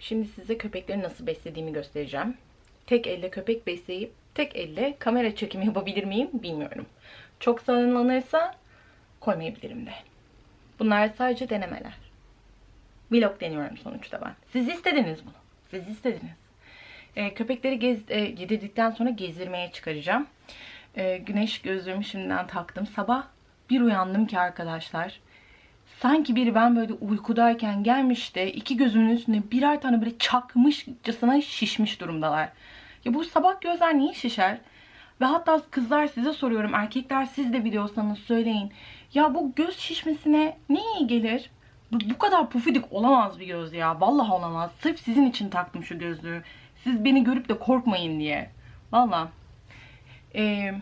Şimdi size köpekleri nasıl beslediğimi göstereceğim. Tek elle köpek besleyip tek elle kamera çekimi yapabilir miyim bilmiyorum. Çok salınlanırsa koymayabilirim de. Bunlar sadece denemeler. Vlog deniyorum sonuçta ben. Siz istediniz bunu. Siz istediniz. Ee, köpekleri gez, e, yedirdikten sonra gezdirmeye çıkaracağım. Ee, güneş gözlüğümü şimdiden taktım. Sabah bir uyandım ki arkadaşlar. Sanki biri ben böyle uykudayken gelmiş de iki gözümün üstüne birer tane böyle çakmışçasına şişmiş durumdalar. Ya bu sabah gözler niye şişer? Ve hatta kızlar size soruyorum. Erkekler siz de biliyorsanız söyleyin. Ya bu göz şişmesine ne iyi gelir? Bu, bu kadar pufidik olamaz bir göz ya. Vallahi olamaz. Sırf sizin için taktım şu gözlüğü. Siz beni görüp de korkmayın diye. Vallahi. Ee,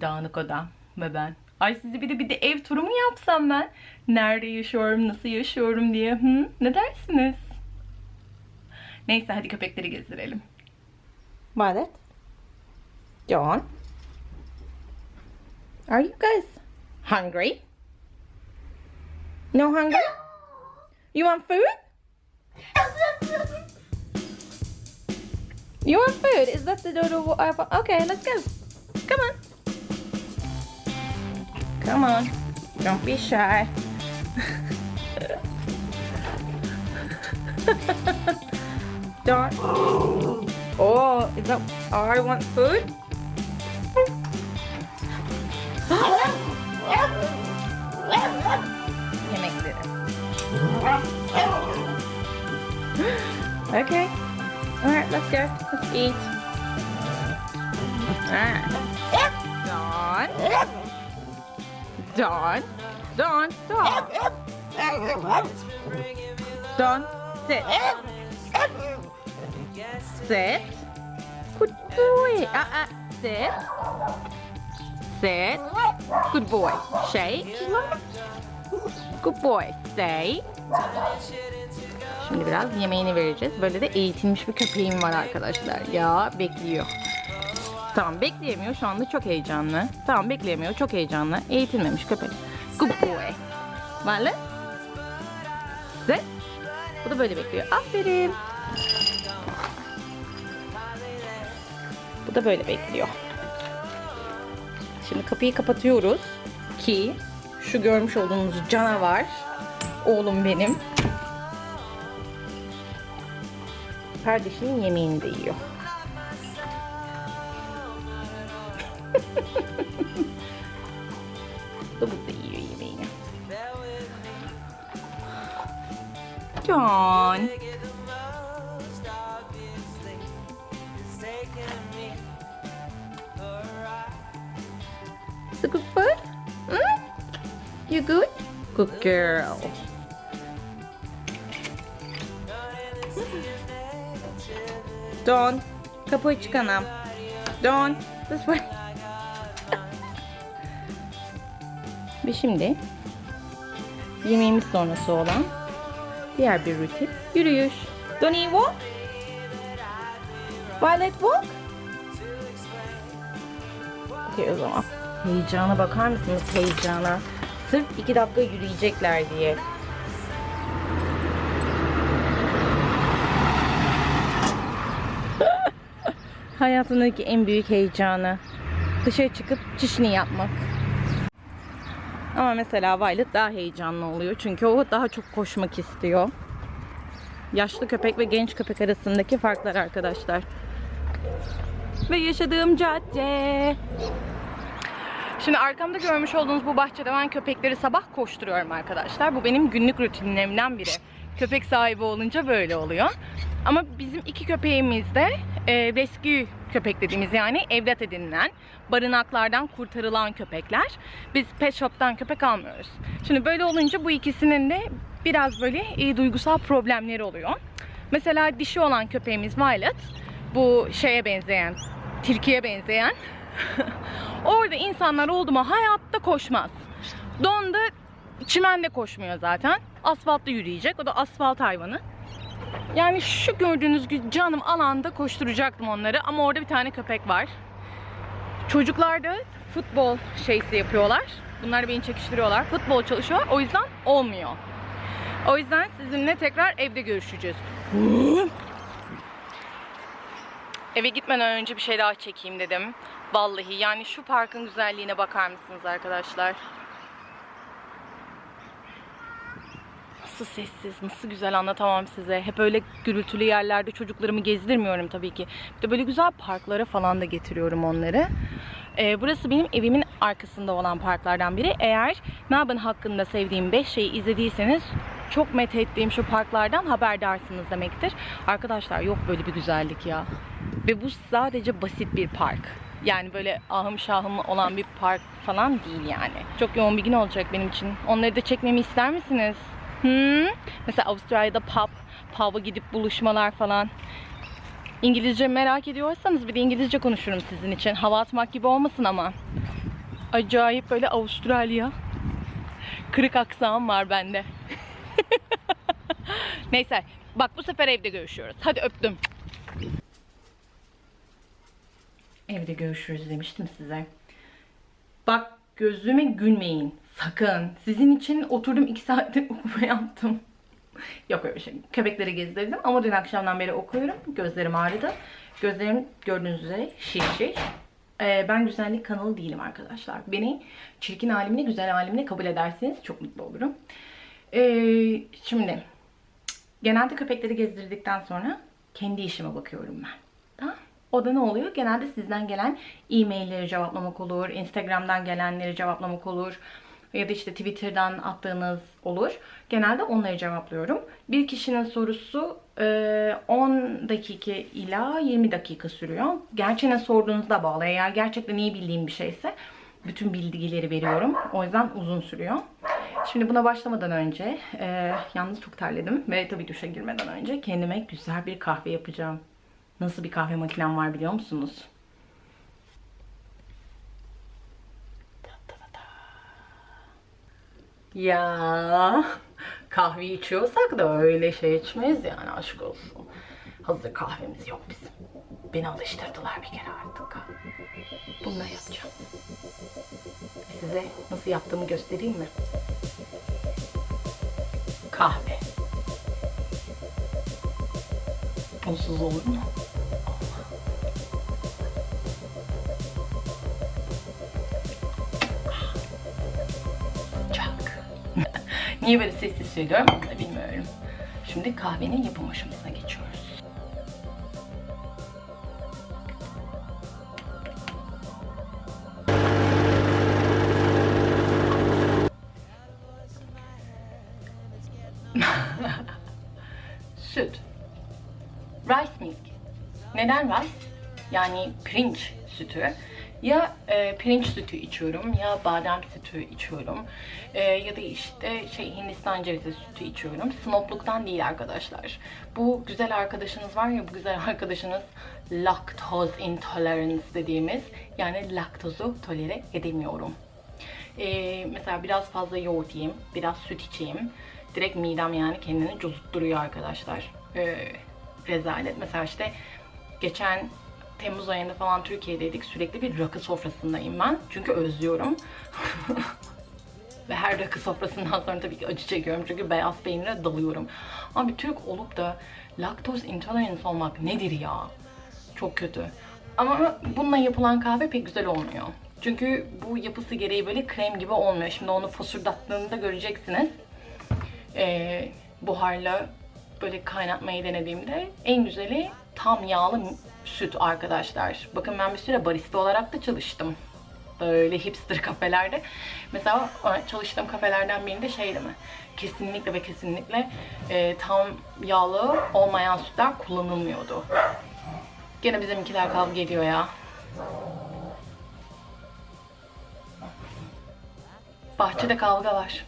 dağınık odam ve ben. Ay size bir de bir de ev turu mu yapsam ben? Nerede yaşıyorum, nasıl yaşıyorum diye. Hı? Ne dersiniz? Neyse hadi köpekleri gezdirelim. Violet. John. Are you guys hungry? No hungry? You want food? You want food? Is that the dodo? Okay, let's go. Come on. Come on. Don't be shy. Don't. Oh, is that? Oh, I want food. Yemek verin. Okay. All right, let's go. Let's eat. Alright. Dawn. Dawn. Dawn. Dawn. Dawn. Sit. Sit. Good boy. Uh, uh, sit. Sit. Good boy. Shake. Good boy. Stay. Şimdi biraz yemeğini vereceğiz. Böyle de eğitilmiş bir köpeğim var arkadaşlar. Ya bekliyor. Tamam bekleyemiyor. Şu anda çok heyecanlı. Tamam bekleyemiyor. Çok heyecanlı. Eğitilmemiş köpek. Good boy. Vale. Sit. Bu da böyle bekliyor. Aferin. Bu da böyle bekliyor. Şimdi kapıyı kapatıyoruz ki şu görmüş olduğunuz canavar oğlum benim kardeşinin yemeğini de yiyor. Bu da burada yiyor yemeğini. John. It's a good food? Hmm? You good? Good girl. Don, kapı açık anam. Don, this way. Şimdi yemeğimiz sonrası olan diğer bir rutin yürüyüş. Donnie walk. Violet walk. Okey o zaman. Heyecana bakar mısınız heyecana? Sırf iki dakika yürüyecekler diye. Hayatındaki en büyük heyecanı. Dışarı çıkıp çişini yapmak. Ama mesela Violet daha heyecanlı oluyor. Çünkü o daha çok koşmak istiyor. Yaşlı köpek ve genç köpek arasındaki farklar arkadaşlar. Ve yaşadığım cadde. Şimdi arkamda görmüş olduğunuz bu bahçede ben köpekleri sabah koşturuyorum arkadaşlar. Bu benim günlük rutinlerimden biri. Köpek sahibi olunca böyle oluyor. Ama bizim iki köpeğimiz de e, rescue köpek dediğimiz yani evlat edinilen, barınaklardan kurtarılan köpekler. Biz pet shop'tan köpek almıyoruz. Şimdi böyle olunca bu ikisinin de biraz böyle e, duygusal problemleri oluyor. Mesela dişi olan köpeğimiz Violet. Bu şeye benzeyen, tilkiye benzeyen. Orada insanlar oldu mu hayatta koşmaz. Donda çimende koşmuyor zaten. Asfaltta yürüyecek. O da asfalt hayvanı. Yani şu gördüğünüz gibi canım alanda koşturacaktım onları ama orada bir tane köpek var. Çocuklar da futbol şeysi yapıyorlar. Bunlar beni çekiştiriyorlar. Futbol çalışıyorlar. O yüzden olmuyor. O yüzden sizinle tekrar evde görüşeceğiz. Eve gitmeden önce bir şey daha çekeyim dedim. Vallahi yani şu parkın güzelliğine bakar mısınız arkadaşlar? Nasıl sessiz, nasıl güzel anlatamam size. Hep öyle gürültülü yerlerde çocuklarımı gezdirmiyorum tabii ki. Bir de böyle güzel parklara falan da getiriyorum onları. Ee, burası benim evimin arkasında olan parklardan biri. Eğer Melbourne hakkında sevdiğim 5 şeyi izlediyseniz çok met ettiğim şu parklardan haberdarsınız demektir. Arkadaşlar yok böyle bir güzellik ya. Ve bu sadece basit bir park. Yani böyle ahım şahım olan bir park falan değil yani. Çok yoğun bir gün olacak benim için. Onları da çekmemi ister misiniz? Hmm? Mesela Avustralya'da pub, pub'a gidip buluşmalar falan. İngilizce merak ediyorsanız bir de İngilizce konuşurum sizin için. Hava atmak gibi olmasın ama. Acayip böyle Avustralya. Kırık aksan var bende. Neyse. Bak bu sefer evde görüşüyoruz. Hadi öptüm. Evde görüşürüz demiştim size. Bak gözüme gülmeyin. Sakın. Sizin için oturdum iki saattir okuma yaptım. Yok öyle bir şey. Köpekleri gezdirdim ama dün akşamdan beri okuyorum. Gözlerim ağrıdı. Gözlerim gördüğünüz üzere şiş şiş. Ee, ben güzellik kanalı değilim arkadaşlar. Beni çirkin halimle güzel halimle kabul ederseniz çok mutlu olurum. Ee, şimdi genelde köpekleri gezdirdikten sonra kendi işime bakıyorum ben. Tamam o da ne oluyor? Genelde sizden gelen e-mailleri cevaplamak olur, Instagram'dan gelenleri cevaplamak olur ya da işte Twitter'dan attığınız olur. Genelde onları cevaplıyorum. Bir kişinin sorusu e, 10 dakika ila 20 dakika sürüyor. Gerçi ne sorduğunuzda bağlı. Eğer gerçekten iyi bildiğim bir şeyse bütün bilgileri veriyorum. O yüzden uzun sürüyor. Şimdi buna başlamadan önce, e, yalnız çok terledim ve tabii duşa girmeden önce kendime güzel bir kahve yapacağım. Nasıl bir kahve makinem var biliyor musunuz? Ya kahve içiyorsak da öyle şey içmeyiz yani aşk olsun. Hazır kahvemiz yok bizim. Beni alıştırdılar bir kere artık. Bunları yapacağım. Size nasıl yaptığımı göstereyim mi? Kahve. Bunsuz olur mu? Niye böyle sessiz söylüyorum da bilmiyorum. Şimdi kahvenin yapım aşamasına geçiyoruz. Süt. Rice milk. Neden rice? Yani pirinç sütü. Ya e, pirinç sütü içiyorum ya badem sütü içiyorum. E, ya da işte şey Hindistan cevizi sütü içiyorum. Snobluktan değil arkadaşlar. Bu güzel arkadaşınız var ya bu güzel arkadaşınız lactose intolerance dediğimiz yani laktozu tolere edemiyorum. E, mesela biraz fazla yoğurt yiyeyim, biraz süt içeyim. Direkt midem yani kendini cozutturuyor arkadaşlar. E, rezalet. Mesela işte geçen Temmuz ayında falan Türkiye'deydik. Sürekli bir rakı sofrasındayım ben. Çünkü özlüyorum. Ve her rakı sofrasından sonra tabii ki acı çekiyorum. Çünkü beyaz peynire dalıyorum. Abi Türk olup da laktoz intolerance olmak nedir ya? Çok kötü. Ama bununla yapılan kahve pek güzel olmuyor. Çünkü bu yapısı gereği böyle krem gibi olmuyor. Şimdi onu fosurdattığında göreceksiniz. Ee, buharla böyle kaynatmayı denediğimde en güzeli tam yağlı süt arkadaşlar. Bakın ben bir süre barista olarak da çalıştım. Böyle hipster kafelerde. Mesela çalıştığım kafelerden birinde şeydi mi? Kesinlikle ve kesinlikle e, tam yağlı olmayan sütler kullanılmıyordu. Gene bizimkiler kavga ediyor ya. Bahçede kavga var.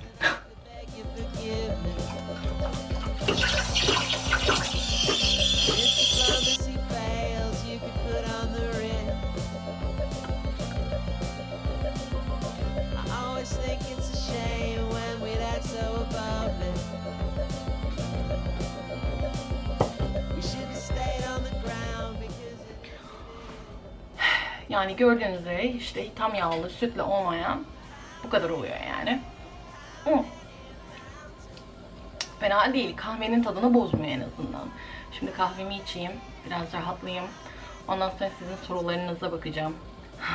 Yani gördüğünüz üzere işte tam yağlı sütle olmayan bu kadar oluyor yani. Hı. Fena değil. Kahvenin tadını bozmuyor en azından. Şimdi kahvemi içeyim. Biraz rahatlayayım. Ondan sonra sizin sorularınıza bakacağım.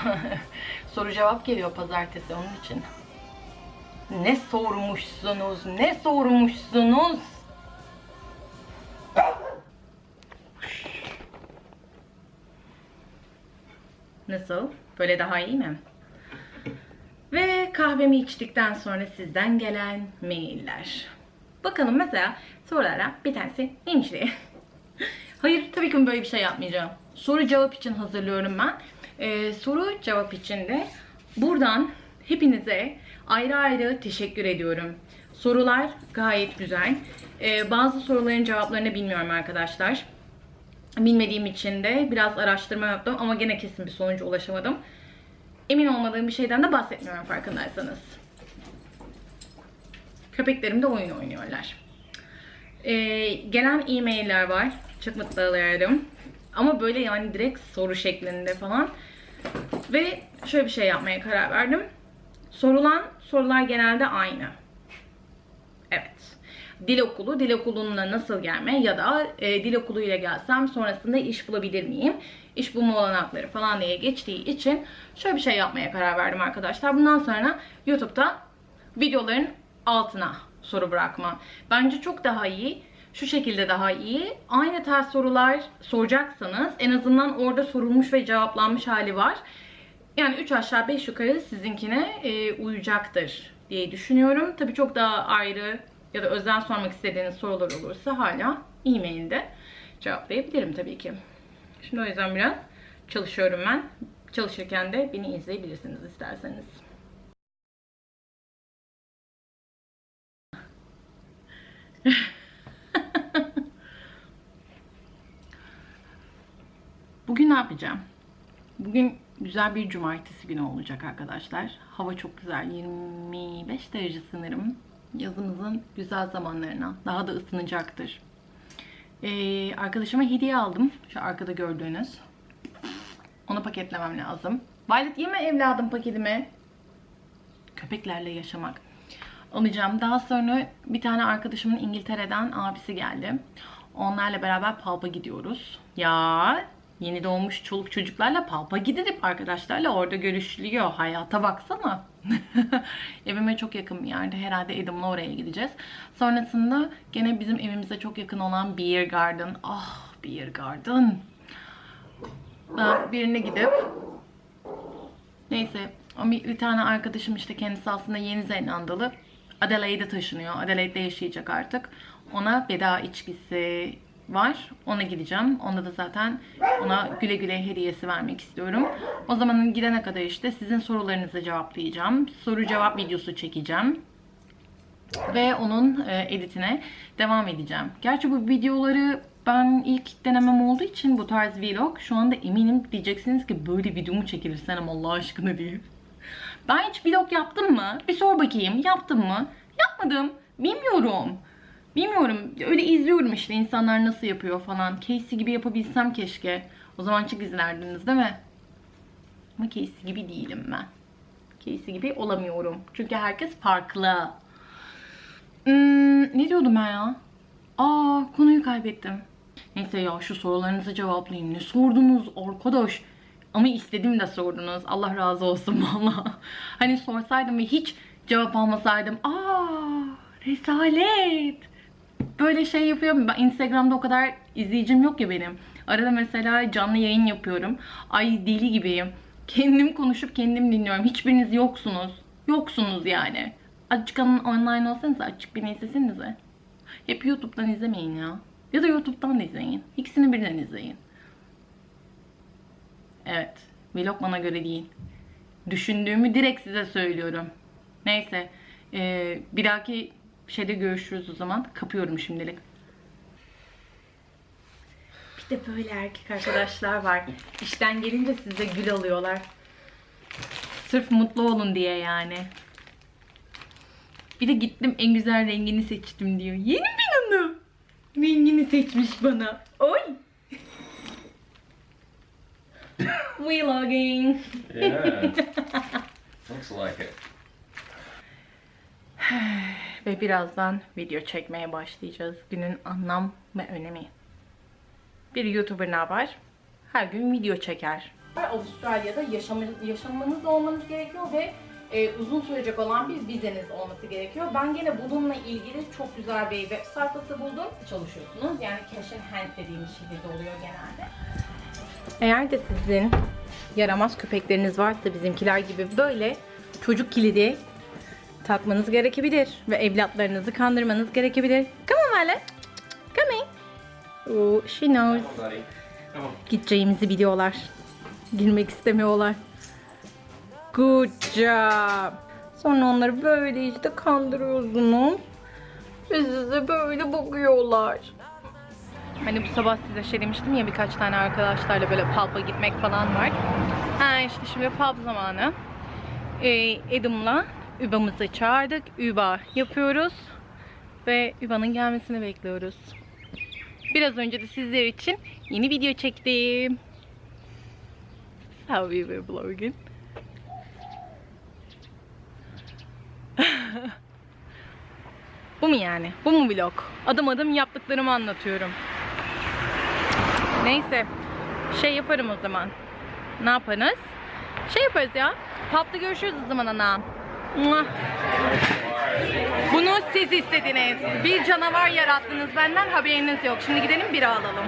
Soru cevap geliyor pazartesi onun için. Ne sormuşsunuz? Ne sormuşsunuz? Nasıl? Böyle daha iyi mi? Ve kahvemi içtikten sonra sizden gelen mailler. Bakalım mesela sorulara bir tanesi neymiş diye. Hayır tabii ki böyle bir şey yapmayacağım. Soru cevap için hazırlıyorum ben. Ee, soru cevap için de buradan hepinize ayrı ayrı teşekkür ediyorum. Sorular gayet güzel. Ee, bazı soruların cevaplarını bilmiyorum arkadaşlar. Bilmediğim için de biraz araştırma yaptım ama gene kesin bir sonuca ulaşamadım. Emin olmadığım bir şeyden de bahsetmiyorum farkındaysanız. Köpeklerim de oyun oynuyorlar. Ee, gelen e-mailler var. Çok mutlu oluyorum. Ama böyle yani direkt soru şeklinde falan. Ve şöyle bir şey yapmaya karar verdim. Sorulan sorular genelde aynı. Evet. Dil okulu, dil okuluna nasıl gelme ya da e, dil okuluyla gelsem sonrasında iş bulabilir miyim? İş bulma olanakları falan diye geçtiği için şöyle bir şey yapmaya karar verdim arkadaşlar. Bundan sonra YouTube'da videoların altına soru bırakma. Bence çok daha iyi. Şu şekilde daha iyi. Aynı tarz sorular soracaksanız en azından orada sorulmuş ve cevaplanmış hali var. Yani 3 aşağı 5 yukarı sizinkine e, uyacaktır diye düşünüyorum. Tabii çok daha ayrı ya da özel sormak istediğiniz sorular olursa hala e-mailde cevaplayabilirim tabii ki. Şimdi o yüzden biraz çalışıyorum ben. Çalışırken de beni izleyebilirsiniz isterseniz. Bugün ne yapacağım? Bugün güzel bir cumartesi günü olacak arkadaşlar. Hava çok güzel. 25 derece sanırım. Yazımızın güzel zamanlarına. Daha da ısınacaktır. Ee, arkadaşıma hediye aldım. Şu arkada gördüğünüz. Onu paketlemem lazım. Violet yeme evladım paketimi. Köpeklerle yaşamak. Alacağım. Daha sonra bir tane arkadaşımın İngiltere'den abisi geldi. Onlarla beraber Palp'a gidiyoruz. Ya yeni doğmuş çoluk çocuklarla Palp'a gidilip arkadaşlarla orada görüşülüyor. Hayata baksana. Evime çok yakın bir yerde. Herhalde Adam'la oraya gideceğiz. Sonrasında gene bizim evimize çok yakın olan Beer Garden. Ah Beer Garden. Ben birine gidip Neyse bir tane arkadaşım işte kendisi aslında Yeni Zelandalı. Adelaide'e taşınıyor. Adelaide'de yaşayacak artık. Ona veda içkisi var. Ona gideceğim. Onda da zaten ona güle güle hediyesi vermek istiyorum. O zaman gidene kadar işte sizin sorularınızı cevaplayacağım. Soru cevap videosu çekeceğim. Ve onun e, editine devam edeceğim. Gerçi bu videoları ben ilk denemem olduğu için bu tarz vlog şu anda eminim diyeceksiniz ki böyle video mu çekilir Senem Allah aşkına diye. Ben hiç vlog yaptım mı? Bir sor bakayım. Yaptım mı? Yapmadım. Bilmiyorum. Bilmiyorum. Öyle izliyorum işte insanlar nasıl yapıyor falan. Casey gibi yapabilsem keşke. O zaman çok izlerdiniz değil mi? Ama Casey gibi değilim ben. Casey gibi olamıyorum. Çünkü herkes farklı. Hmm, ne diyordum ben ya? Aa konuyu kaybettim. Neyse ya şu sorularınızı cevaplayayım. Ne sordunuz arkadaş? Ama istedim de sordunuz. Allah razı olsun valla. Hani sorsaydım ve hiç cevap almasaydım. Aa rezalet. Böyle şey yapıyorum. Ben Instagram'da o kadar izleyicim yok ya benim. Arada mesela canlı yayın yapıyorum. Ay deli gibiyim. Kendim konuşup kendim dinliyorum. Hiçbiriniz yoksunuz. Yoksunuz yani. Azıcık online olsanız açık beni izlesenize. Hep YouTube'dan izlemeyin ya. Ya da YouTube'dan da izleyin. İkisini birden izleyin. Evet. Vlog bana göre değil. Düşündüğümü direkt size söylüyorum. Neyse. Ee, bir dahaki şeyde görüşürüz o zaman. Kapıyorum şimdilik. Bir de böyle erkek arkadaşlar var. İşten gelince size gül alıyorlar. Sırf mutlu olun diye yani. Bir de gittim en güzel rengini seçtim diyor. Yeni bir hanım. Rengini seçmiş bana. Oy. Vlogging. Yeah. Looks like it. Ve birazdan video çekmeye başlayacağız. Günün anlam ve önemi. Bir YouTuber ne yapar? Her gün video çeker. Avustralya'da yaşam, yaşamanız olmanız gerekiyor ve e, uzun sürecek olan bir vizeniz olması gerekiyor. Ben gene bununla ilgili çok güzel bir web sayfası buldum. Çalışıyorsunuz. Yani cash in hand dediğimiz şekilde oluyor genelde. Eğer de sizin yaramaz köpekleriniz varsa bizimkiler gibi böyle çocuk kilidi takmanız gerekebilir ve evlatlarınızı kandırmanız gerekebilir. Come on Violet. Come in. Oh, she knows. Gideceğimizi biliyorlar. Girmek istemiyorlar. Good job. Sonra onları böyle işte kandırıyorsunuz. Ve size böyle bakıyorlar. Hani bu sabah size şey demiştim ya birkaç tane arkadaşlarla böyle pub'a gitmek falan var. Ha işte şimdi pub zamanı. Ee, Adam'la Üba'mızı çağırdık. Üba yapıyoruz. Ve Üba'nın gelmesini bekliyoruz. Biraz önce de sizler için yeni video çektim. How we were vlogging. Bu mu yani? Bu mu vlog? Adım adım yaptıklarımı anlatıyorum. Neyse. Şey yaparım o zaman. Ne yaparız? Şey yaparız ya. Pub'da görüşürüz o zaman ana. Bunu siz istediniz. Bir canavar yarattınız benden haberiniz yok. Şimdi gidelim bira alalım.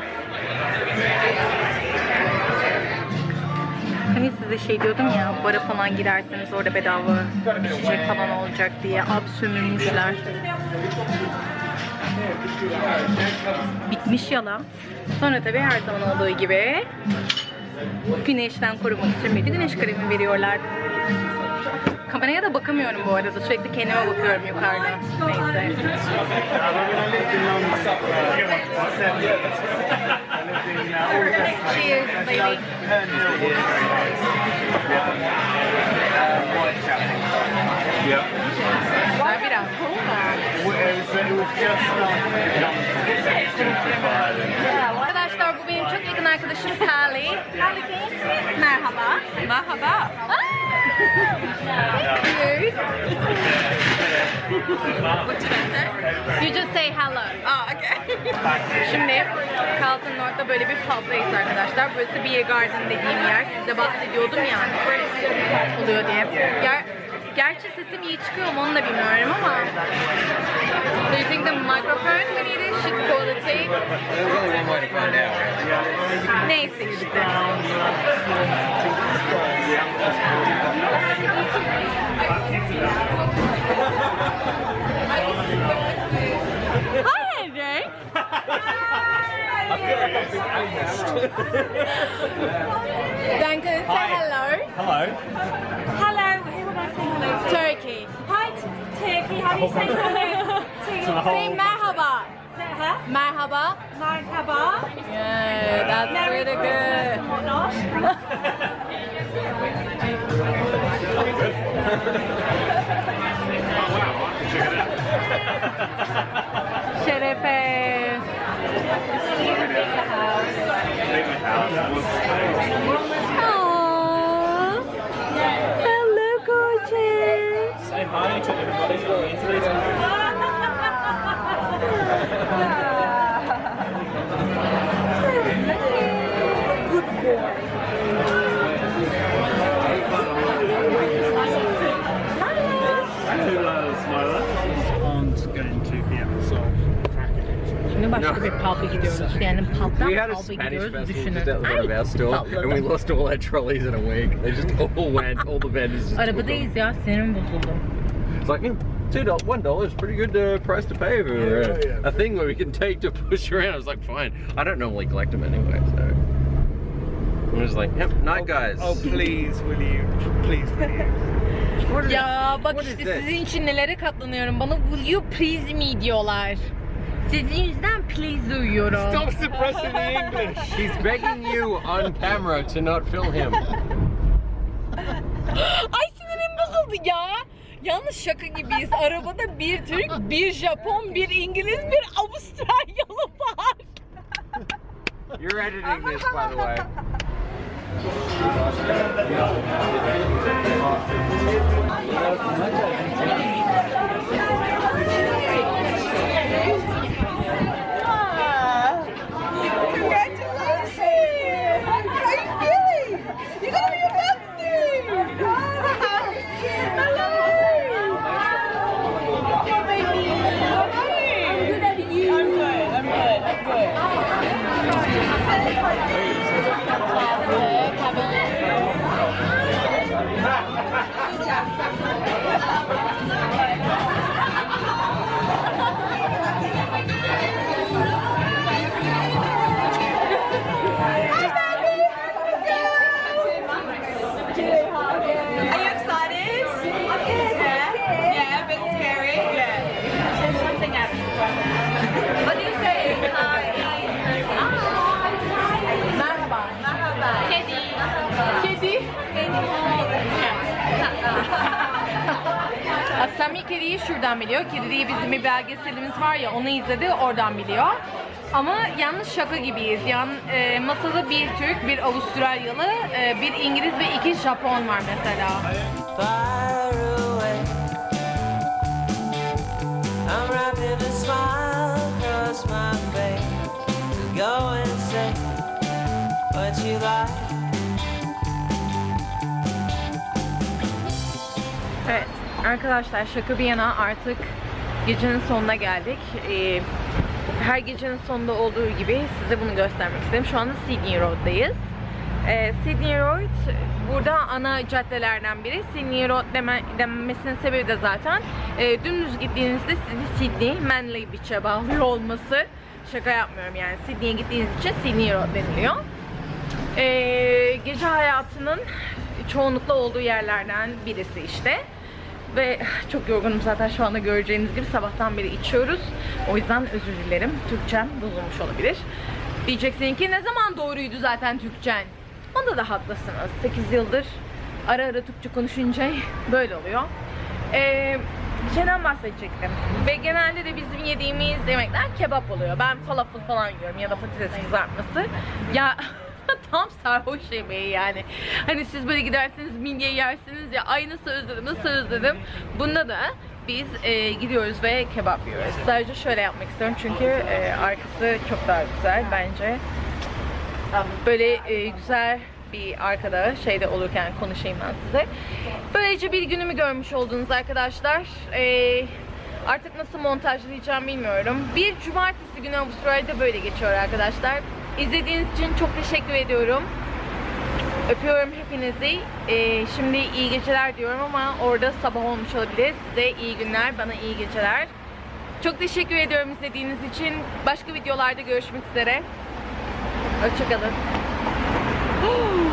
Hani size şey diyordum ya bara falan giderseniz orada bedava içecek falan olacak diye ab sömürmüşler. Bitmiş yalan. Sonra tabii her zaman olduğu gibi güneşten korumak için bir güneş kremi veriyorlar. Kameraya da bakamıyorum bu arada. Sürekli kendime bakıyorum yukarıda. Neyse. Cheers, baby. Güzel biraz. Arkadaşlar bu benim çok yakın arkadaşım Kali. Kali kimsin? Merhaba. Merhaba. Thank you. What did I say? You just say hello. Oh, okay. Şimdi Carlton North'ta böyle bir pub'dayız arkadaşlar. Burası Beer Garden dediğim yer. Size bahsediyordum ya. Oluyor diye. Ger Gerçi sesim iyi çıkıyor mu onu da bilmiyorum ama Do you think the microphone it is shit quality? There's only one way to find out. Neyse işte. Hi, Henry. Duncan, say hello. Hello. Hello, hello to? Turkey. Hi, Turkey. How do you say hello to? Say merhaba. Huh? Merhaba. Merhaba. Yeah, that's Merry really Christmas good. and whatnot. Şerefe. Aww. Hello, gorgeous. Say hi to everybody on the internet. Who loves Smiler? Aren't going to be able to solve cracking. Şimdi başka bir pub'a gidiyoruz. Yani pub'dan We had a Spanish gidiyoruz. festival Düşünün. just front of our store, and we lost all our trolleys in a week. They just all went, all the vendors just took them. Arabadayız ya. Sinirim bozuldu. It's like, mm, two dollars, one dollar is pretty good uh, price to pay for Yeah, uh, yeah. a thing where we can take to push around. I was like, fine. I don't normally collect them anyway, so. I'm just like, yep, night guys. Oh, please, will you? Please, will you? Ya bak what işte this? sizin için nelere katlanıyorum. Bana will you please me diyorlar. Sizin yüzden please uyuyorum. Stop suppressing the English. He's begging you on camera to not film him. Ay sinirim bozuldu ya. Yalnız şaka gibiyiz. Arabada bir Türk, bir Japon, bir İngiliz, bir Avustralyalı var. You're editing this, by the way. biliyor. Kedi diye bizim bir belgeselimiz var ya onu izledi oradan biliyor. Ama yalnız şaka gibiyiz. Yan, e, masada bir Türk, bir Avustralyalı, e, bir İngiliz ve iki Japon var mesela. go say what you like. Arkadaşlar şaka bir yana artık gecenin sonuna geldik. Ee, her gecenin sonunda olduğu gibi size bunu göstermek istedim. Şu anda Sydney Road'dayız. Ee, Sydney Road burada ana caddelerden biri. Sydney Road deme, denmesinin sebebi de zaten e, dümdüz gittiğinizde sizi Sydney, Manly Beach'e bağlıyor olması. Şaka yapmıyorum yani. Sydney'e gittiğiniz için Sydney Road deniliyor. Ee, gece hayatının çoğunlukla olduğu yerlerden birisi işte. Ve çok yorgunum zaten şu anda göreceğiniz gibi sabahtan beri içiyoruz. O yüzden özür dilerim. Türkçem bozulmuş olabilir. Diyeceksin ki ne zaman doğruydu zaten Türkçen? Onda da haklısınız. 8 yıldır ara ara Türkçe konuşunca böyle oluyor. Ee, şeyden bahsedecektim. Ve genelde de bizim yediğimiz yemekler kebap oluyor. Ben falafel falan yiyorum ya da patates kızartması. Ya tam sarhoş yemeği yani. Hani siz böyle gidersiniz midye yersiniz ya ay nasıl özledim nasıl özledim. Bunda da biz e, gidiyoruz ve kebap yiyoruz. Sadece şöyle yapmak istiyorum çünkü e, arkası çok daha güzel bence. Böyle e, güzel bir arkada şeyde olurken konuşayım ben size. Böylece bir günümü görmüş oldunuz arkadaşlar. E, artık nasıl montajlayacağım bilmiyorum. Bir cumartesi günü Avustralya'da böyle geçiyor arkadaşlar. İzlediğiniz için çok teşekkür ediyorum. Öpüyorum hepinizi. E, şimdi iyi geceler diyorum ama orada sabah olmuş olabilir. Size iyi günler, bana iyi geceler. Çok teşekkür ediyorum izlediğiniz için. Başka videolarda görüşmek üzere. Hoşçakalın.